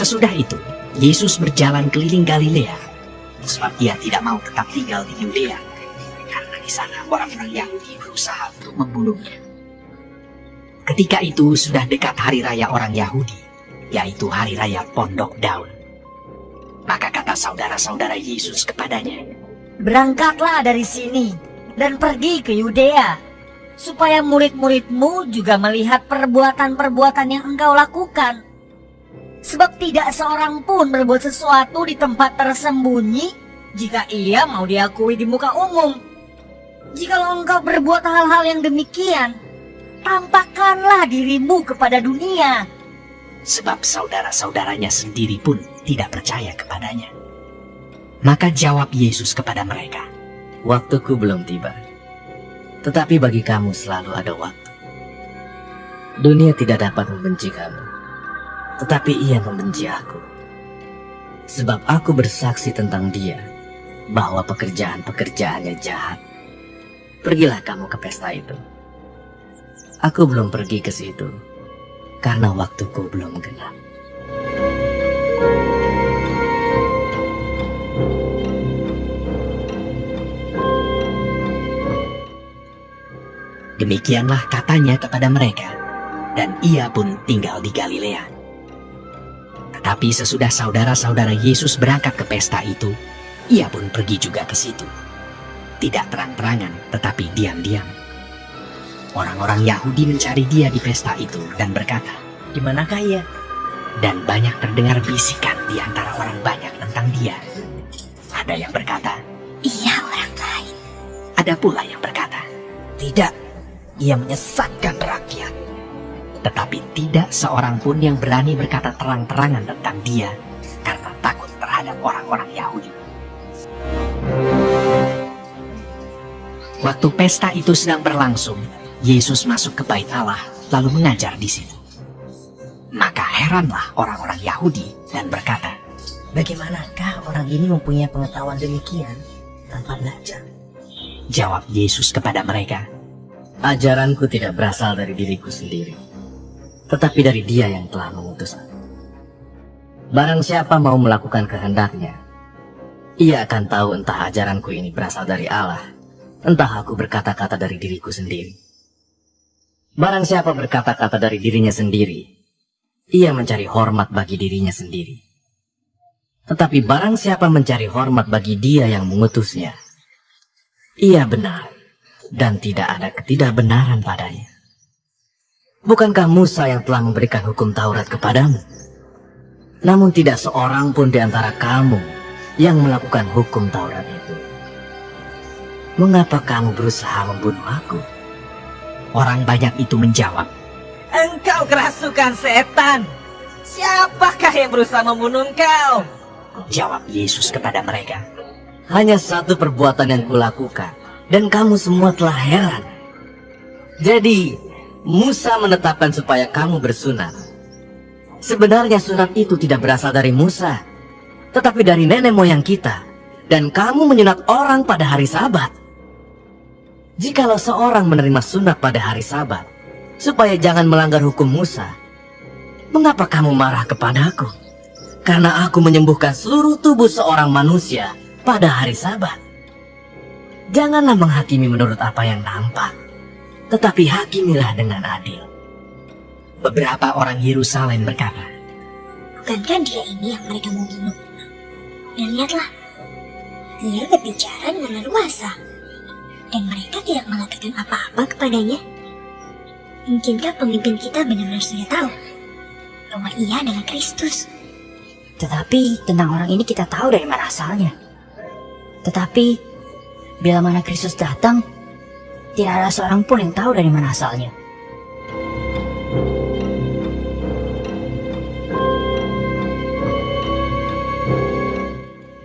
Sesudah itu, Yesus berjalan keliling Galilea, sebab ia tidak mau tetap tinggal di Yudea, karena di sana orang-orang Yahudi berusaha untuk membunuhnya. Ketika itu sudah dekat hari raya orang Yahudi, yaitu hari raya Pondok Daun. Maka kata saudara-saudara Yesus kepadanya, Berangkatlah dari sini dan pergi ke Yudea, supaya murid-muridmu juga melihat perbuatan-perbuatan yang engkau lakukan. Sebab tidak seorang pun berbuat sesuatu di tempat tersembunyi jika ia mau diakui di muka umum. Jikalau engkau berbuat hal-hal yang demikian, tampakkanlah dirimu kepada dunia. sebab saudara-saudaranya sendiri pun tidak percaya kepadanya. Maka jawab Yesus kepada mereka, Waktuku belum tiba. Tetapi bagi kamu selalu ada waktu. Dunia tidak dapat membenci kamu. Tetapi ia membenci aku. Sebab aku bersaksi tentang dia bahwa pekerjaan-pekerjaannya jahat. Pergilah kamu ke pesta itu. Aku belum pergi ke situ karena waktuku belum genap. Demikianlah katanya kepada mereka, dan ia pun tinggal di Galilea. Tetapi sesudah saudara-saudara Yesus berangkat ke pesta itu, ia pun pergi juga ke situ. Tidak terang-terangan, tetapi diam-diam. Orang-orang Yahudi mencari dia di pesta itu dan berkata, Di manakah ia? dan banyak terdengar bisikan di antara orang banyak tentang dia. Ada yang berkata, Ia orang lain. ada pula yang berkata, Tidak, ia menyesatkan rakyat. Tetapi tidak seorang pun yang berani berkata terang-terangan tentang dia karena takut terhadap orang-orang Yahudi. Waktu pesta itu sedang berlangsung, Yesus masuk ke bait Allah lalu mengajar di situ. Maka heranlah orang-orang Yahudi dan berkata, Bagaimanakah orang ini mempunyai pengetahuan demikian tanpa belajar? jawab Yesus kepada mereka, Ajaranku tidak berasal dari diriku sendiri, tetapi dari dia yang telah mengutus aku. Barang siapa mau melakukan kehendaknya, ia akan tahu entah ajaranku ini berasal dari Allah, entah aku berkata-kata dari diriku sendiri. Barang siapa berkata-kata dari dirinya sendiri, ia mencari hormat bagi dirinya sendiri. Tetapi barang siapa mencari hormat bagi dia yang mengutusnya, ia benar dan tidak ada ketidakbenaran padanya. Bukankah Musa yang telah memberikan hukum Taurat kepadamu? Namun tidak seorang pun di antara kamu yang melakukan hukum Taurat itu. Mengapa kamu berusaha membunuh aku? orang banyak itu menjawab, Engkau kerasukan setan. Siapakah yang berusaha membunuh engkau? jawab Yesus kepada mereka, Hanya satu perbuatan yang kulakukan, dan kamu semua telah heran. Jadi, Musa menetapkan supaya kamu bersunat. Sebenarnya sunat itu tidak berasal dari Musa, tetapi dari nenek moyang kita. Dan kamu menyunat orang pada hari sabat. Jikalau seorang menerima sunat pada hari sabat, supaya jangan melanggar hukum Musa, mengapa kamu marah kepadaku? Karena aku menyembuhkan seluruh tubuh seorang manusia pada hari sabat. Janganlah menghakimi menurut apa yang nampak, tetapi hakimilah dengan adil. beberapa orang Yerusalem berkata, Bukankah dia ini yang mereka mau bunuh? Dan lihatlah, dia berbicara dengan leluasa. Dan mereka tidak mengatakan apa-apa kepadanya. Mungkinkah pemimpin kita benar-benar sudah tahu bahwa ia adalah Kristus? Tetapi tentang orang ini kita tahu dari mana asalnya. Tetapi bila mana Kristus datang, tidak ada seorang pun yang tahu dari mana asalnya.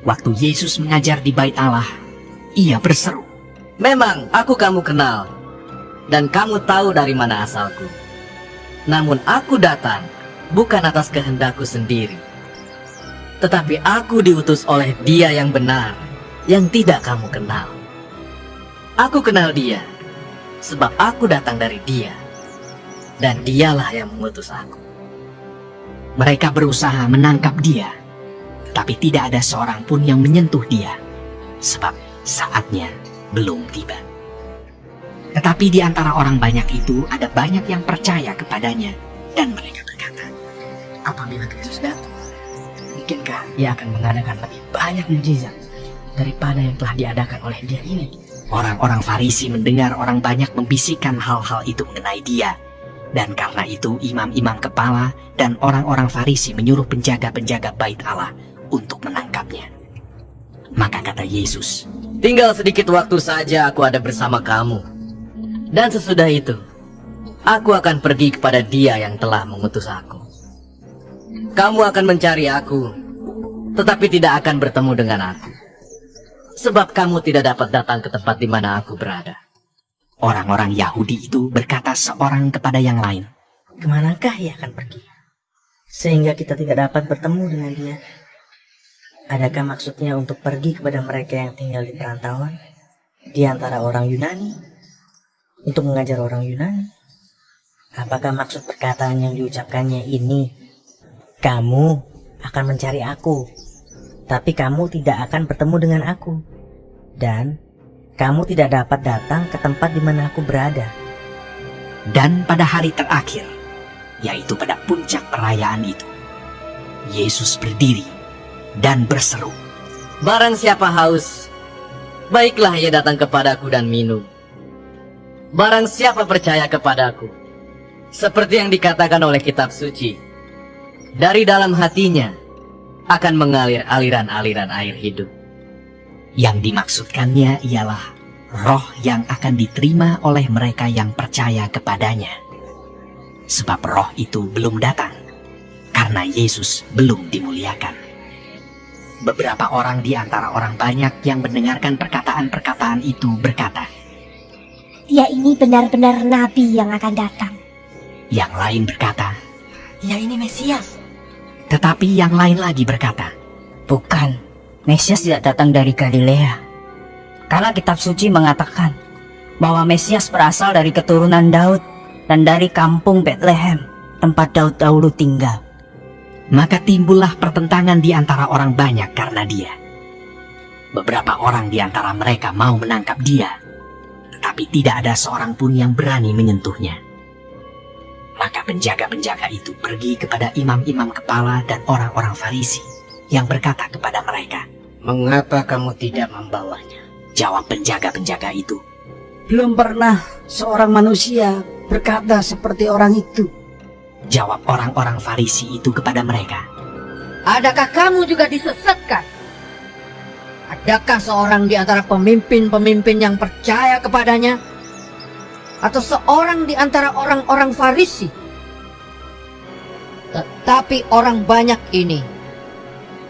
waktu Yesus mengajar di bait Allah, ia berseru, Memang aku kamu kenal, dan kamu tahu dari mana asalku. Namun aku datang bukan atas kehendakku sendiri, tetapi aku diutus oleh dia yang benar, yang tidak kamu kenal. Aku kenal dia, sebab aku datang dari dia, dan dialah yang mengutus aku. Mereka berusaha menangkap dia, tapi tidak ada seorang pun yang menyentuh dia, sebab saatnya belum tiba. Tetapi di antara orang banyak itu ada banyak yang percaya kepadanya, dan mereka berkata, Apabila Kristus datang, mungkinkah ia akan mengadakan lebih banyak mujizat daripada yang telah diadakan oleh dia ini? Orang-orang Farisi mendengar orang banyak membisikkan hal-hal itu mengenai dia. Dan karena itu imam-imam kepala dan orang-orang Farisi menyuruh penjaga-penjaga bait Allah untuk menangkapnya. Maka kata Yesus, Tinggal sedikit waktu saja aku ada bersama kamu. Dan sesudah itu, aku akan pergi kepada dia yang telah mengutus aku. Kamu akan mencari aku, tetapi tidak akan bertemu dengan aku. Sebab kamu tidak dapat datang ke tempat di mana aku berada. orang-orang Yahudi itu berkata seorang kepada yang lain, Ke manakah ia akan pergi? Sehingga kita tidak dapat bertemu dengan dia. Adakah maksudnya untuk pergi kepada mereka yang tinggal di perantauan? Di antara orang Yunani? Untuk mengajar orang Yunani? Apakah maksud perkataan yang diucapkannya ini? Kamu akan mencari aku, tapi kamu tidak akan bertemu dengan aku. Dan kamu tidak dapat datang ke tempat di mana aku berada. Dan pada hari terakhir, yaitu pada puncak perayaan itu, Yesus berdiri dan berseru, Barang siapa haus, baiklah ia datang kepadaku dan minum. Barang siapa percaya kepadaku, seperti yang dikatakan oleh kitab suci, dari dalam hatinya akan mengalir aliran-aliran air hidup. Yang dimaksudkannya ialah roh yang akan diterima oleh mereka yang percaya kepadanya. Sebab roh itu belum datang, karena Yesus belum dimuliakan. Beberapa orang di antara orang banyak yang mendengarkan perkataan-perkataan itu berkata, Dia ini benar-benar nabi yang akan datang. yang lain berkata, Ya ini Mesias. Tetapi yang lain lagi berkata, Bukan, Mesias tidak datang dari Galilea. Karena kitab suci mengatakan bahwa Mesias berasal dari keturunan Daud dan dari kampung Bethlehem, tempat Daud dahulu tinggal. Maka timbullah pertentangan di antara orang banyak karena dia. Beberapa orang di antara mereka mau menangkap dia, tetapi tidak ada seorang pun yang berani menyentuhnya. Maka penjaga-penjaga itu pergi kepada imam-imam kepala dan orang-orang Farisi yang berkata kepada mereka, Mengapa kamu tidak membawanya? Jawab penjaga-penjaga itu, Belum pernah seorang manusia berkata seperti orang itu. jawab orang-orang Farisi itu kepada mereka, Adakah kamu juga disesatkan? Adakah seorang di antara pemimpin-pemimpin yang percaya kepadanya? Atau seorang di antara orang-orang Farisi? Tetapi orang banyak ini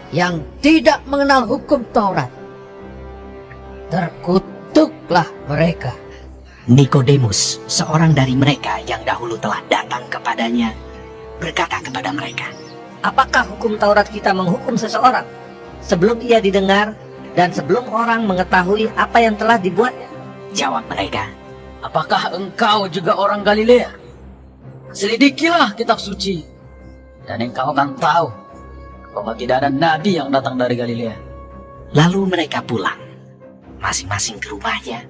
yang tidak mengenal hukum Taurat. Terkutuklah mereka. Nikodemus, seorang dari mereka yang dahulu telah datang kepadanya, berkata kepada mereka, Apakah hukum Taurat kita menghukum seseorang sebelum ia didengar dan sebelum orang mengetahui apa yang telah dibuatnya? Jawab mereka, Apakah engkau juga orang Galilea? Selidikilah kitab suci. Dan engkau akan tahu bahwa tidak ada nabi yang datang dari Galilea. Lalu mereka pulang, masing-masing ke rumahnya,